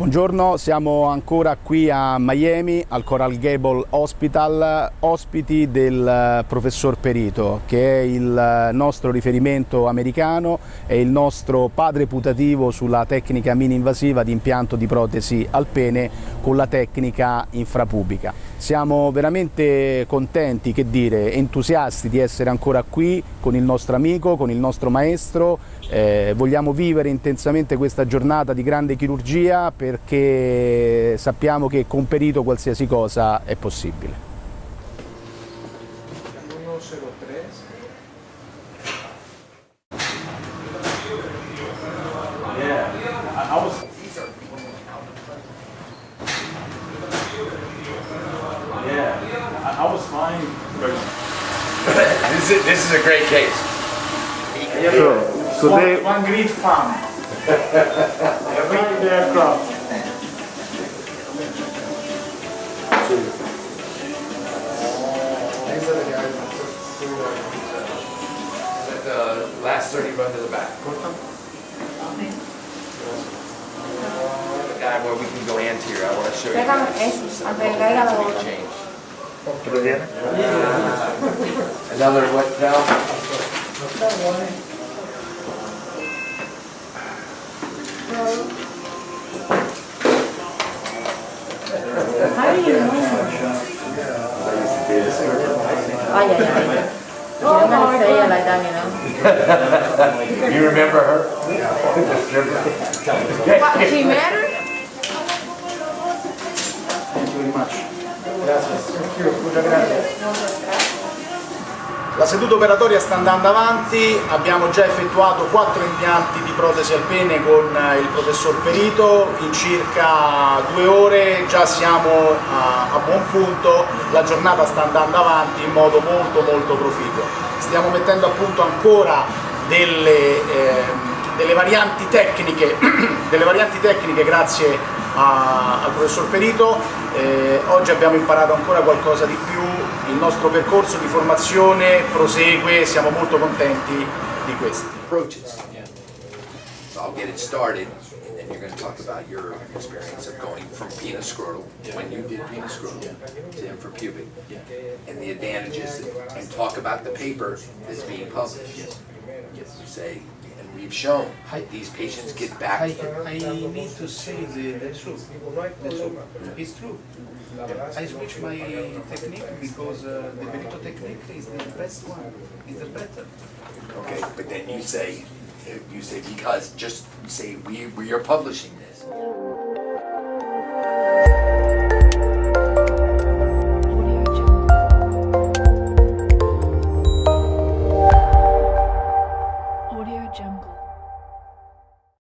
Buongiorno, siamo ancora qui a Miami al Coral Gable Hospital, ospiti del eh, professor Perito che è il eh, nostro riferimento americano e il nostro padre putativo sulla tecnica mini-invasiva di impianto di protesi al pene con la tecnica infrapubica. Siamo veramente contenti, che dire, entusiasti di essere ancora qui con il nostro amico, con il nostro maestro, eh, vogliamo vivere intensamente questa giornata di grande chirurgia perché sappiamo che con perito qualsiasi cosa è possibile. This, is, this is a great case. So, so one, they, one great farm. Every aircraft. The last 30 run to the back. The guy where we can go anterior, I want to show you. Pegalo eso, aunque caiga la Another what valve? How do you know? Oh, yeah, yeah. Oh, you remember her? Yeah. she mattered? Thank you very much. La seduta operatoria sta andando avanti, abbiamo già effettuato quattro impianti di protesi al pene con eh, il professor Perito, in circa due ore. Già siamo a, a buon punto, la giornata sta andando avanti in modo molto molto proficuo. Stiamo mettendo a punto ancora delle, eh, delle varianti tecniche, delle varianti tecniche grazie a- al professor Perito, Eh, oggi abbiamo imparato ancora qualcosa di più, il nostro percorso di formazione prosegue, siamo molto contenti di questo. Approaches. So I'll get it started, and then you're gonna talk about your experience of going from penis scrotal, when you did penis scrotal, to infrapubic, and the advantages, and talk about the paper that's being published. You say, and we've shown, these patients get back. I, I need to say the, the truth. The truth. It's true. I switch my technique because uh, the Benito technique is the best one, is the better. Okay, but then you say, you say because, just say, we, we are publishing this.